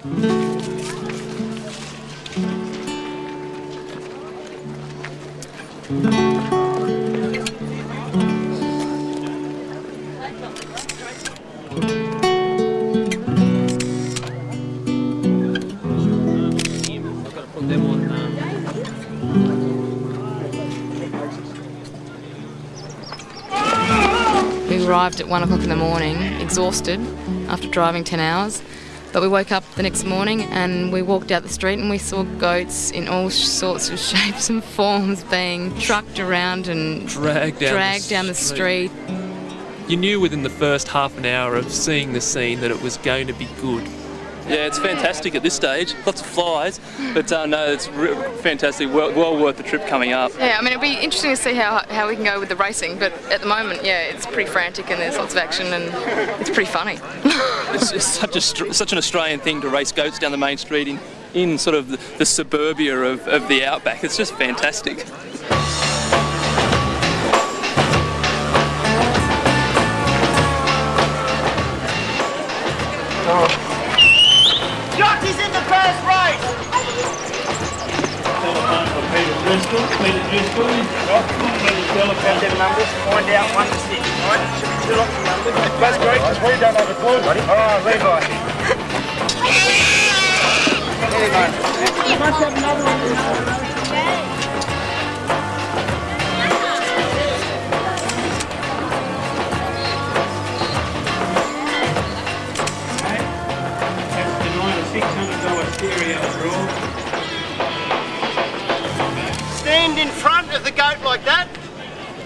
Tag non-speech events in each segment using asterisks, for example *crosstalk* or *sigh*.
We arrived at one o'clock in the morning, exhausted after driving 10 hours. But we woke up the next morning and we walked out the street and we saw goats in all sorts of *laughs* shapes and forms being trucked around and dragged down dragged the down the street. You knew within the first half an hour of seeing the scene that it was going to be good. Yeah, it's fantastic at this stage. Lots of flies, but uh, no, it's fantastic. Well, well worth the trip coming up. Yeah, I mean, it'll be interesting to see how, how we can go with the racing, but at the moment, yeah, it's pretty frantic and there's lots of action and it's pretty funny. *laughs* It's, it's such a such an Australian thing to race goats down the main street in, in sort of the, the suburbia of, of the outback. It's just fantastic. Jockey's for Peter Driscoll. Peter Driscoll. Got them numbers, find out one to six, right? Should be two lots of numbers. That's great, because we don't have a clue. Alright, Levi. There you go. You must have another one.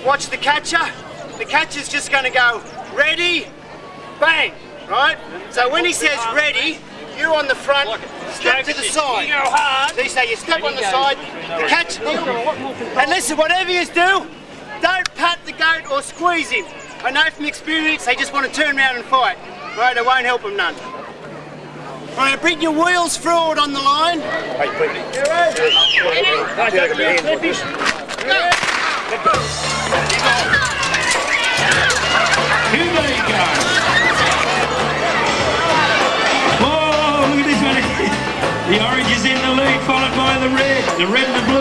Watch the catcher. The catcher's just going to go, ready, bang, right? So when he says ready, you on the front, step to the side. You go hard. So you say you step on the side, the catcher, and listen, whatever you do, don't pat the goat or squeeze him. I know from experience they just want to turn around and fight. Right, it won't help them none. Right, bring your wheels forward on the line. Hey, Oh, one. *laughs* The orange is in the lead, followed by the red. The red the blue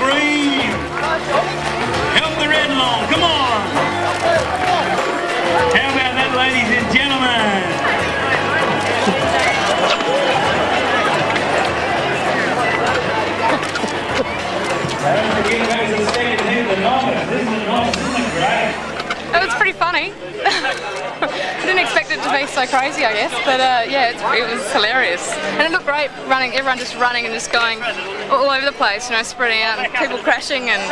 green. Help the red along. Come on. How about that, ladies and gentlemen? This is the novice. Isn't it great? It was pretty funny. *laughs* Didn't expect it to be so crazy, I guess, but uh, yeah, it's, it was hilarious. And it looked great running, everyone just running and just going all over the place, you know, spreading out and people crashing and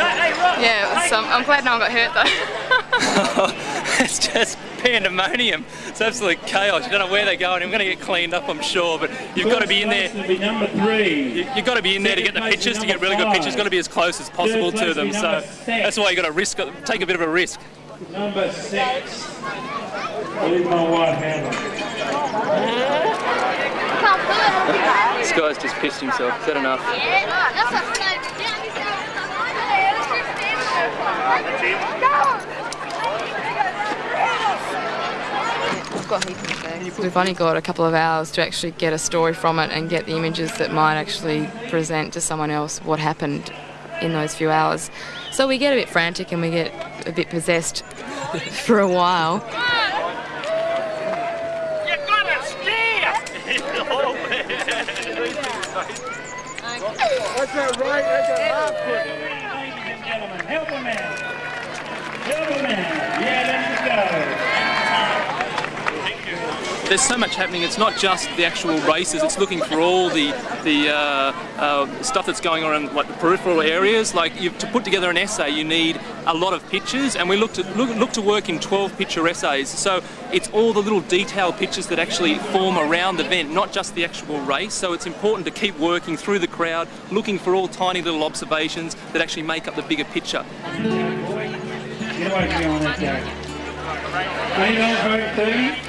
yeah, it was, um, I'm glad no one got hurt though. *laughs* it's just pandemonium. It's absolute chaos. You don't know where they're going. I'm going to get cleaned up, I'm sure, but you've got to be in there. First place will be number three. You- You've got to be in there to get the Second pictures, to get really good number pictures. Got to be as close as possible to them. So that's why you've got to risk, take a bit of a risk. Number six. Leave my wife handle. This guy's just pissed himself. Is that enough? We've only got a couple of hours to actually get a story from it and get the images that might actually present to someone else what happened in those few hours. So we get a bit frantic and we get a bit possessed for a while. You gotta steer! What's *laughs* that right? That's a left foot. Ladies and gentlemen, help a man. Help a man. Yeah, let's go. There's so much happening. It's not just the actual races. It's looking for all the the uh, uh, stuff that's going on in like the peripheral areas. Like to put together an essay, you need a lot of pictures, and we look to look, look to work in 12 picture essays. So it's all the little detailed pictures that actually form around the event, not just the actual race. So it's important to keep working through the crowd, looking for all tiny little observations that actually make up the bigger picture. Get away from on that 30.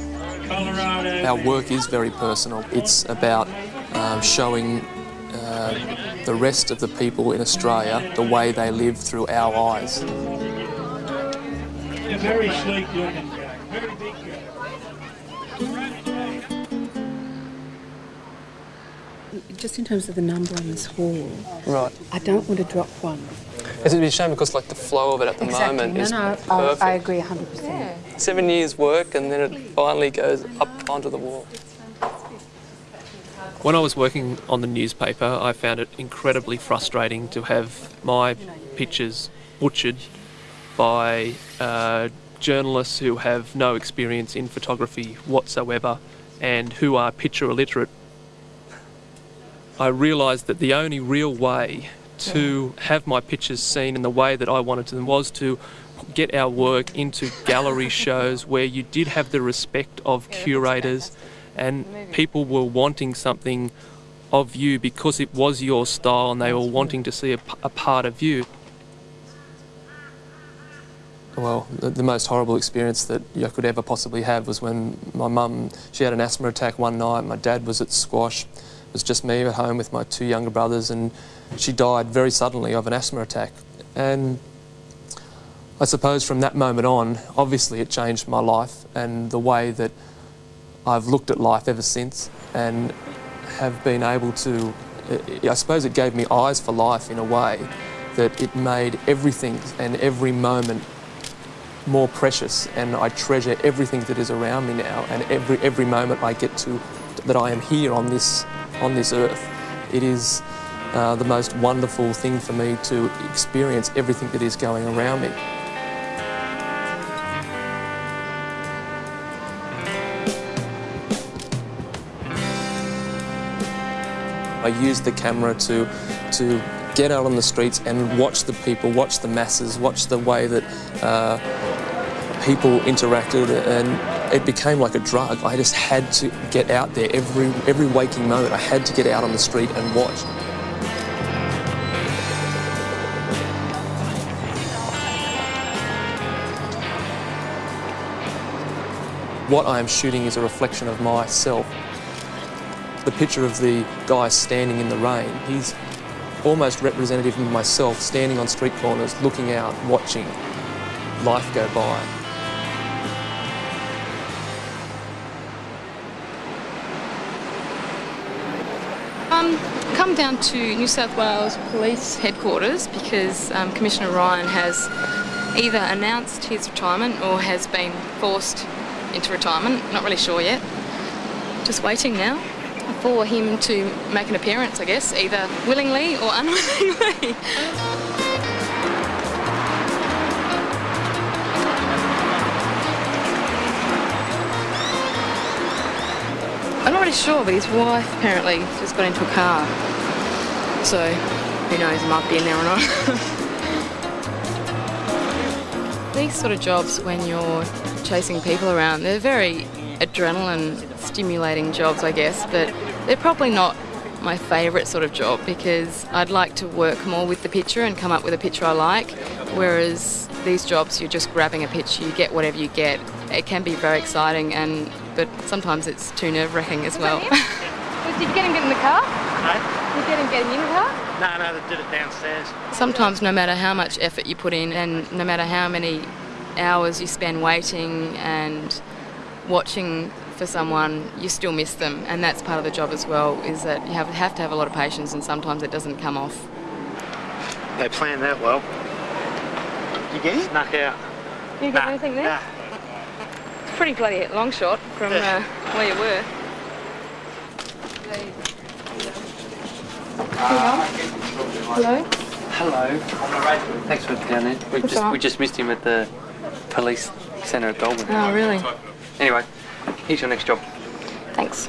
Colorado. Our work is very personal. It's about um, showing uh, the rest of the people in Australia the way they live through our eyes. Very sleek looking guy. Very big guy. Just in terms of the number on this hall, Right. I don't want to drop one. It's a shame because like the flow of it at the moment No, is no, I, perfect. I agree 100%. Seven years work and then it finally goes up onto the wall. When I was working on the newspaper, I found it incredibly frustrating to have my pictures butchered by uh, journalists who have no experience in photography whatsoever and who are picture illiterate. I realised that the only real way to have my pictures seen in the way that I wanted them was to get our work into gallery *laughs* shows where you did have the respect of curators and people were wanting something of you because it was your style and they were wanting to see a part of you. Well, the, the most horrible experience that I could ever possibly have was when my mum, she had an asthma attack one night, my dad was at squash, it was just me at home with my two younger brothers and she died very suddenly of an asthma attack. And I suppose from that moment on, obviously it changed my life and the way that I've looked at life ever since and have been able to, I suppose it gave me eyes for life in a way that it made everything and every moment more precious and I treasure everything that is around me now and every every moment I get to that I am here on this on this earth. It is uh, the most wonderful thing for me to experience everything that is going around me. I use the camera to to get out on the streets and watch the people, watch the masses, watch the way that uh, people interacted, and it became like a drug. I just had to get out there every every waking moment. I had to get out on the street and watch. What I am shooting is a reflection of myself. The picture of the guy standing in the rain, he's almost representative of myself standing on street corners, looking out, watching life go by. Um, come down to New South Wales Police Headquarters because um, Commissioner Ryan has either announced his retirement or has been forced into retirement. Not really sure yet. Just waiting now for him to make an appearance, I guess, either willingly or *laughs* unwillingly. I'm not really sure, but his wife apparently just got into a car. So, who knows, he might be in there or not. *laughs* These sort of jobs, when you're chasing people around, they're very adrenaline stimulating jobs, I guess, but they're probably not my favourite sort of job because I'd like to work more with the picture and come up with a picture I like, whereas these jobs, you're just grabbing a picture, you get whatever you get. It can be very exciting, and but sometimes it's too nerve wracking as well. *laughs* Did you get him get in the car? No, Did you get him get him in the car? No, no, they did it downstairs. Sometimes, no matter how much effort you put in, and no matter how many hours you spend waiting and watching for someone, you still miss them, and that's part of the job as well. Is that you have have to have a lot of patience, and sometimes it doesn't come off. They planned that well. You get it? Snuck out. You Nah, anything there? nah. It's pretty bloody long shot from uh, where you were. Hello. Hello. Thanks for down there. We That's just all we just missed him at the police centre at Goulburn. Oh, really? Anyway, here's your next job. Thanks.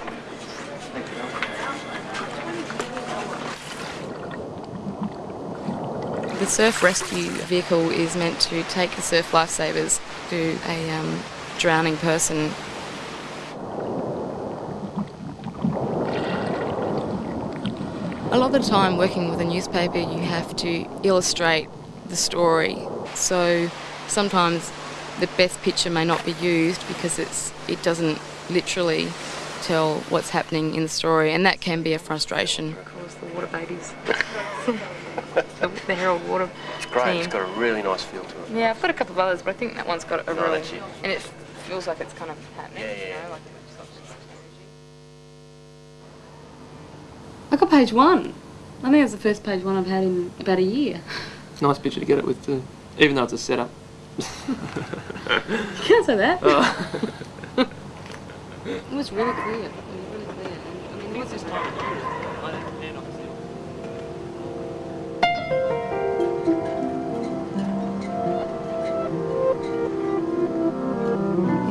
The surf rescue vehicle is meant to take the surf lifesavers to a um, drowning person. A lot of the time, working with a newspaper, you have to illustrate the story. So sometimes the best picture may not be used because it's it doesn't literally tell what's happening in the story, and that can be a frustration. Of course, the water babies, *laughs* the, the Herald Water It's great. team. It's got a really nice feel to it. Yeah, I've got a couple of others, but I think that one's got a No, really, that's it. and it feels like it's kind of happening. Yeah, You know, like I got page one. I think it's the first page one I've had in about a year. Nice picture to get it with, too. Even though it's a setup. You can't say that. *laughs* Oh. *laughs* It was really clear. It was really clear. I mean, it was just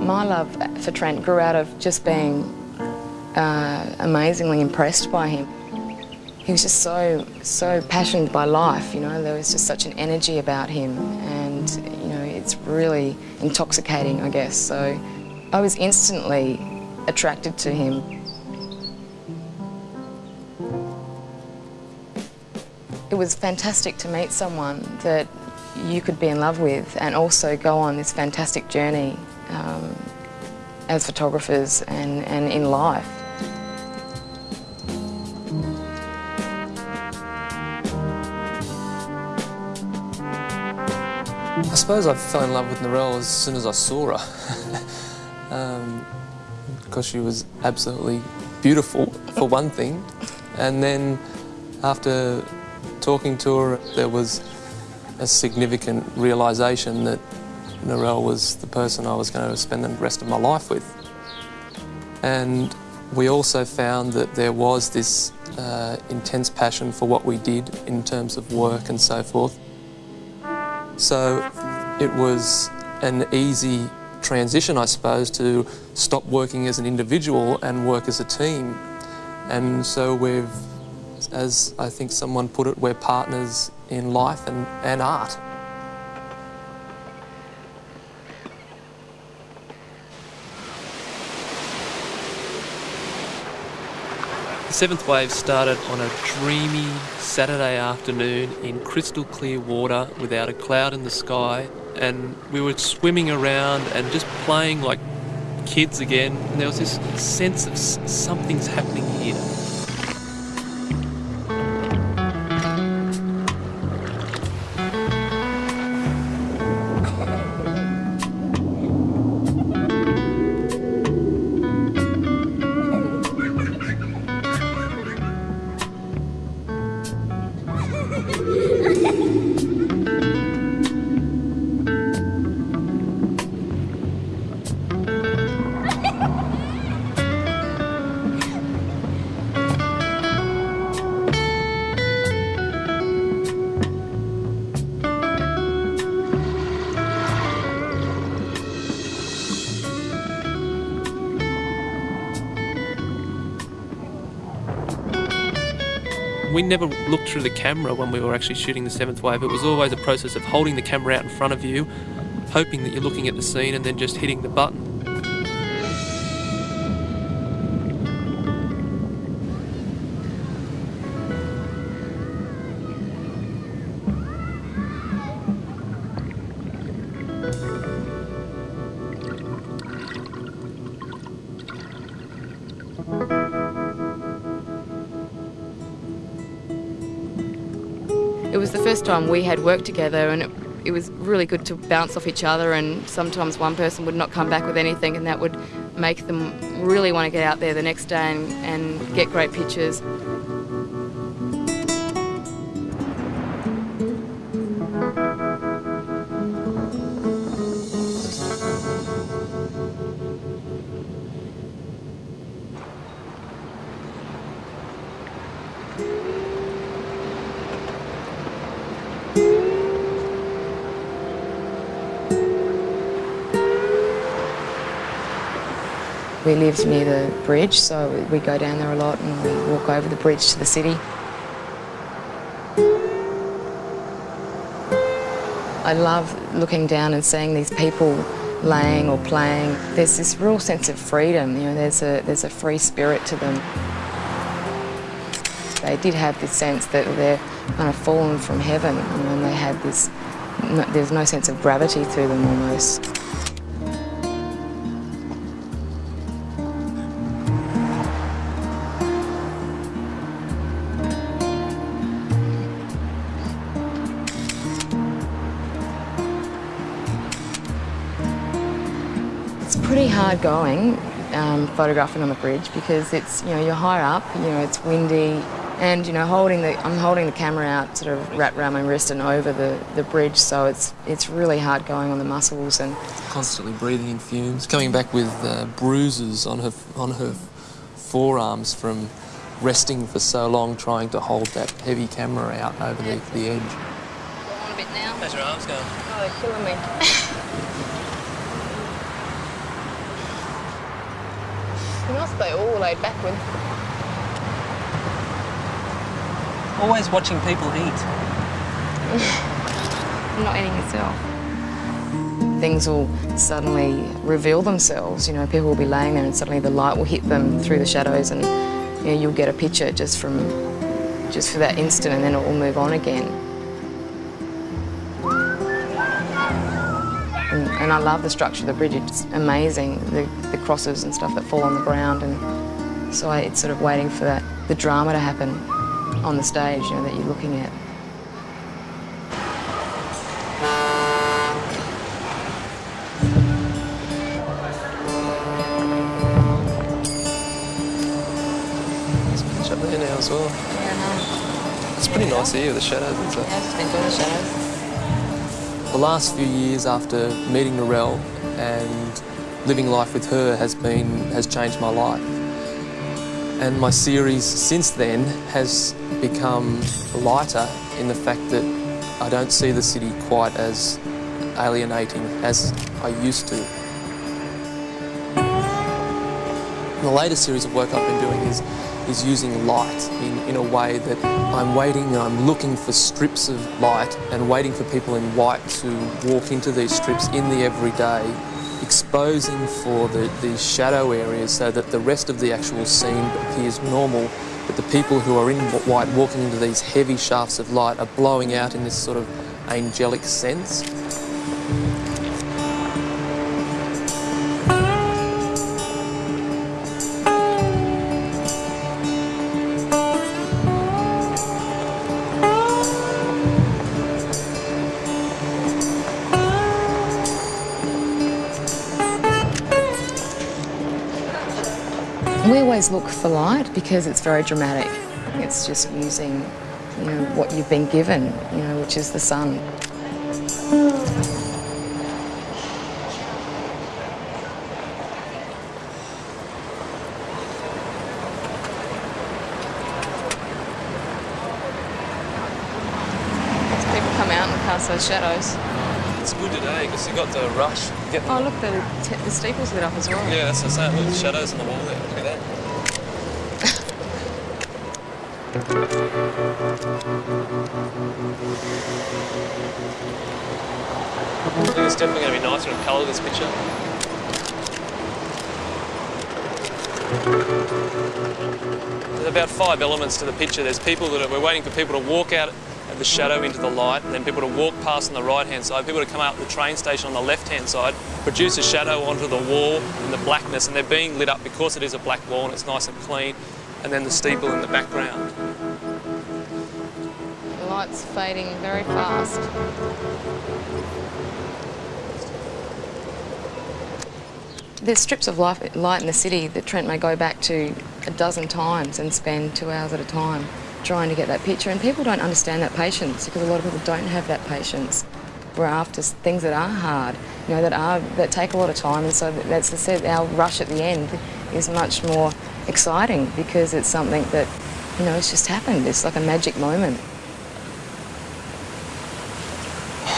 My love for Trent grew out of just being uh, amazingly impressed by him. He was just so, so passionate by life, you know, there was just such an energy about him and, you know, it's really intoxicating, I guess. So I was instantly attracted to him. It was fantastic to meet someone that you could be in love with and also go on this fantastic journey um, as photographers and, and in life. I suppose I fell in love with Narelle as soon as I saw her. *laughs* um, because she was absolutely beautiful, for one thing. And then after talking to her, there was a significant realisation that Narelle was the person I was going to spend the rest of my life with. And we also found that there was this uh, intense passion for what we did in terms of work and so forth. So it was an easy transition, I suppose, to stop working as an individual and work as a team. And so we've, as I think someone put it, we're partners in life and, and art. The seventh wave started on a dreamy Saturday afternoon in crystal clear water without a cloud in the sky, and we were swimming around and just playing like kids again. And there was this sense of something's happening here. Never looked through the camera when we were actually shooting the seventh wave. It was always a process of holding the camera out in front of you, hoping that you're looking at the scene and then just hitting the button. Was the first time we had worked together, and it, it was really good to bounce off each other. And sometimes one person would not come back with anything, and that would make them really want to get out there the next day and, and get great pictures. We lived near the bridge, so we go down there a lot and we walk over the bridge to the city. I love looking down and seeing these people laying or playing. There's this real sense of freedom, you know, there's a, there's a free spirit to them. they did have this sense that they're kind of fallen from heaven, and they had this, there's no sense of gravity through them almost. Hard going um, photographing on the bridge because it's you know you're high up, you know it's windy, and you know holding the I'm holding the camera out sort of wrapped around my wrist and over the, the bridge, so it's it's really hard going on the muscles and Constantly breathing in fumes, coming back with uh, bruises on her on her forearms from resting for so long trying to hold that heavy camera out over the, the edge. on a bit now. How's your arms going? oh they're killing me. *laughs* you must stay all laid backward. Always watching people eat. I'm *laughs* not eating myself. Things will suddenly reveal themselves. You know, people will be laying there and suddenly the light will hit them through the shadows and you know, you'll get a picture just from just for that instant and then it will move on again. And, I love the structure of the bridge. It's amazing, the, the crosses and stuff that fall on the ground. And so I, it's sort of waiting for that, the drama to happen on the stage, you know, that you're looking at. Up there now as well. Yeah, It's pretty nice here with the shadows and stuff. no. I've just enjoyed the shadows. The last few years after meeting Narelle and living life with her has been has changed my life. And my series since then has become lighter in the fact that I don't see the city quite as alienating as I used to. The latest series of work I've been doing is is using light in, in a way that I'm waiting I'm looking for strips of light and waiting for people in white to walk into these strips in the everyday, exposing for the, the shadow areas so that the rest of the actual scene appears normal, but the people who are in white walking into these heavy shafts of light are blowing out in this sort of angelic sense. We always look for light because it's very dramatic. It's just using, you know, what you've been given, you know, which is the sun. People come out and cast those shadows. Today because you got the rush. Get Oh, look, the, t- the steeple's lit up as well. Yeah, that's what I'm saying. The shadows on the wall there. Look at that. I think it's definitely going to be nicer in colour, this picture. There's about five elements to the picture. There's people that are, we're waiting for people to walk out the shadow into the light, and then people to walk past on the right hand side, people to come out the train station on the left hand side, produce a shadow onto the wall in the blackness, and they're being lit up because it is a black wall and it's nice and clean, and then the steeple in the background. The light's fading very fast. There's strips of light in the city that Trent may go back to a dozen times and spend two hours at a time trying to get that picture. And people don't understand that patience because a lot of people don't have that patience. We're after things that are hard, you know, that are that take a lot of time. And so that's I said, our rush at the end is much more exciting because it's something that, you know, it's just happened. It's like a magic moment. *laughs*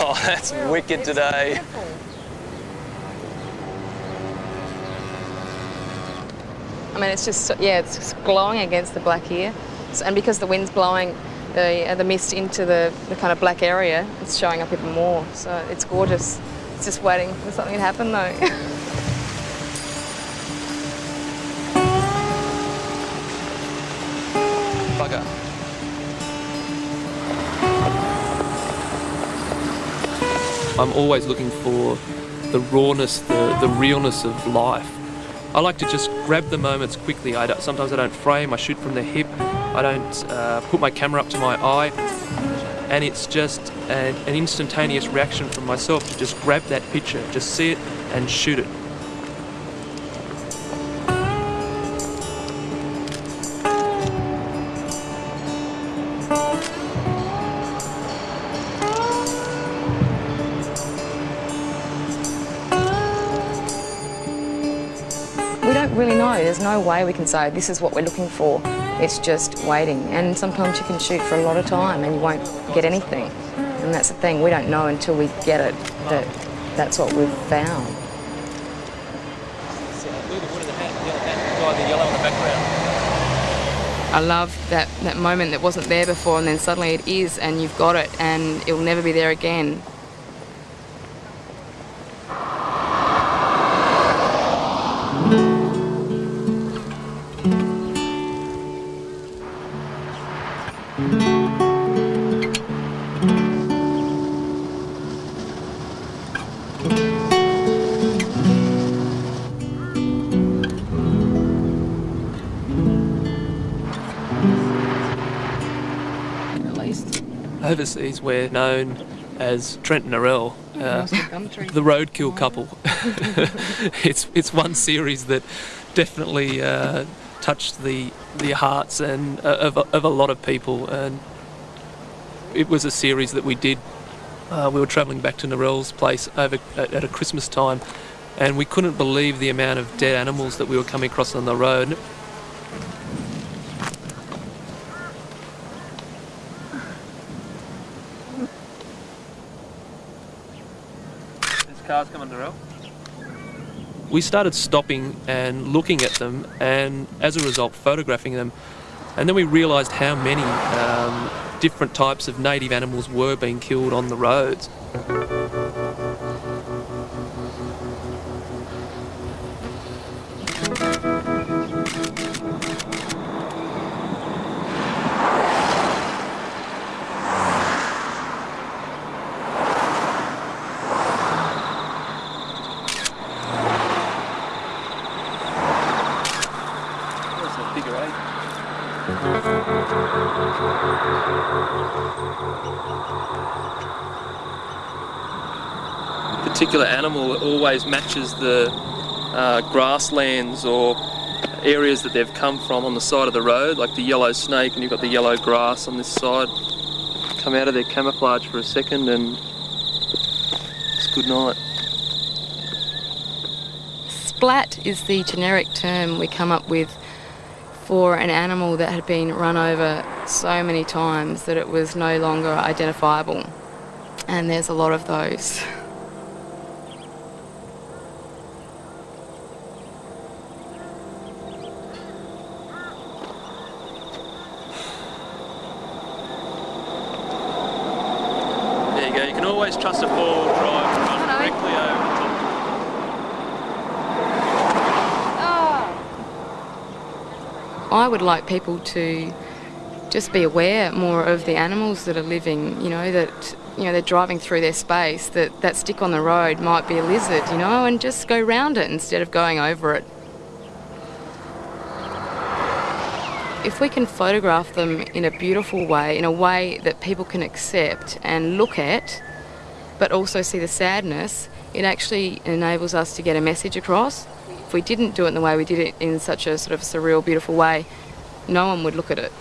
Oh, that's wicked today. I mean, it's just, yeah, it's just glowing against the black here and because the wind's blowing the, uh, the mist into the, the kind of black area, it's showing up even more. So it's gorgeous. It's just waiting for something to happen though. *laughs* I'm always looking for the rawness, the, the realness of life. I like to just grab the moments quickly. I sometimes I don't frame, I shoot from the hip. I don't uh, put my camera up to my eye, and it's just an, an instantaneous reaction from myself to just grab that picture, just see it and shoot it. We don't really know. There's no way we can say this is what we're looking for. It's just waiting. And sometimes you can shoot for a lot of time and you won't get anything. And that's the thing, we don't know until we get it that that's what we've found. I love that, that moment that wasn't there before and then suddenly it is and you've got it and it'll never be there again. Overseas, we're known as Trent and Narelle, uh, Nice gum tree. *laughs* the roadkill couple. *laughs* it's it's one series that definitely uh, touched the the hearts and uh, of, of a lot of people, and it was a series that we did. Uh, we were travelling back to Narelle's place over at, at a Christmas time, and we couldn't believe the amount of dead animals that we were coming across on the road. Cars rail. we started stopping and looking at them and as a result photographing them and then we realised how many um, different types of native animals were being killed on the roads. Particular animal always matches the uh, grasslands or areas that they've come from on the side of the road, like the yellow snake, and you've got the yellow grass on this side. Come out of their camouflage for a second, and it's good night. Splat is the generic term we come up with for an animal that had been run over so many times that it was no longer identifiable. And there's a lot of those. There you go. You can always trust a four-wheel drive run directly over the top. Oh. I would like people to just be aware more of the animals that are living, you know, that you know they're driving through their space, that that stick on the road might be a lizard, you know, and just go round it instead of going over it. If we can photograph them in a beautiful way, in a way that people can accept and look at, but also see the sadness, it actually enables us to get a message across. If we didn't do it in the way we did it in such a sort of surreal, beautiful way, no one would look at it.